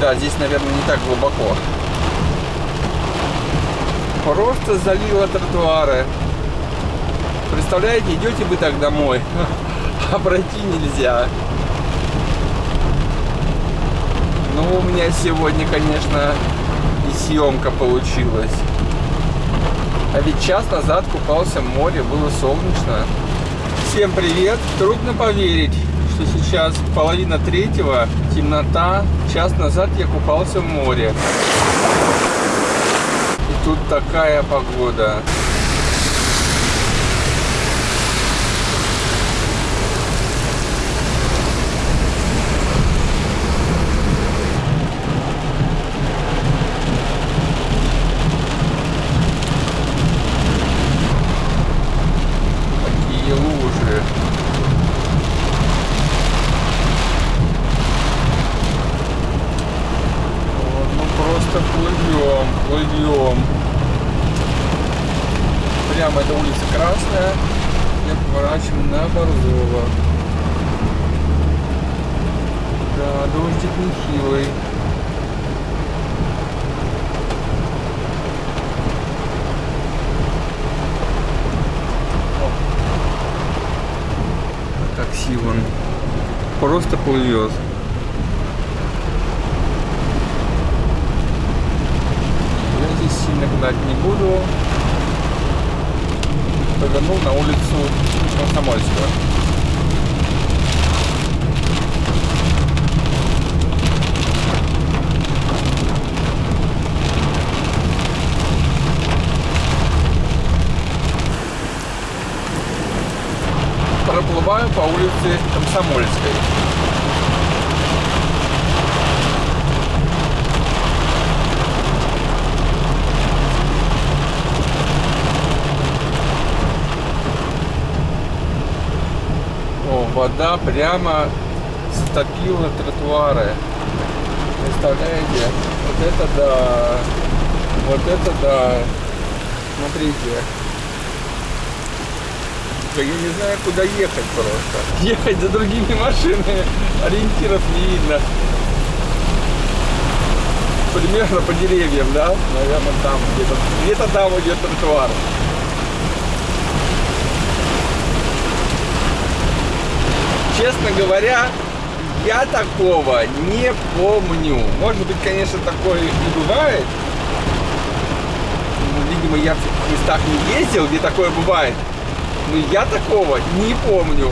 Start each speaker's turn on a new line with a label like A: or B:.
A: Да, здесь, наверное, не так глубоко. Просто залило тротуары. Представляете, идете вы так домой, а пройти нельзя. Ну, у меня сегодня, конечно, и съемка получилась. А ведь час назад купался в море, было солнечно. Всем привет! Трудно поверить, что сейчас половина третьего, темнота. Час назад я купался в море. И тут такая погода. Такие лужи. Вот, ну просто плывем, плывем. Прямо эта улица Красная. И поворачиваем на Борзова. Да, дождик нехилый. Такси вон просто плывет. Я здесь сильно гнать не буду. Повернул на улицу Комсомольскую. Проплываю по улице Комсомольской. Вода прямо стопила тротуары. Представляете? Вот это да. Вот это да. Смотрите. Я не знаю, куда ехать просто. Ехать за другими машинами. Ориентиров не видно. Примерно по деревьям, да? Наверное, там где-то. Где-то там идет тротуар. Честно говоря, я такого не помню. Может быть, конечно, такое и бывает. Ну, Видимо, я в местах не ездил, где такое бывает. Но я такого не помню.